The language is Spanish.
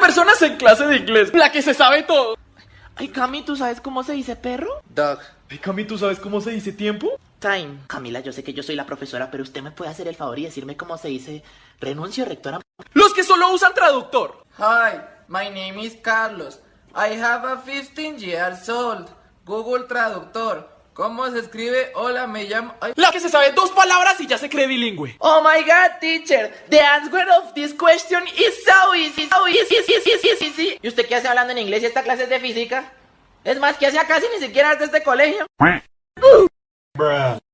personas en clase de inglés. La que se sabe todo. Ay, Cami, ¿tú sabes cómo se dice perro? Dog. Ay, Cami, ¿tú sabes cómo se dice tiempo? Time. Camila, yo sé que yo soy la profesora, pero usted me puede hacer el favor y decirme cómo se dice renuncio, rectora. Los que solo usan traductor. Hi, my name is Carlos. I have a 15 years old. Google Traductor. ¿Cómo se escribe? Hola, me llamo... Ay. La que se sabe dos palabras y ya se cree bilingüe. Oh my god, teacher. The answer of this question is easy, easy, easy, easy, easy. ¿Y usted qué hace hablando en inglés y esta clase es de física? Es más, ¿qué hace acá si ni siquiera es de este colegio? Fucking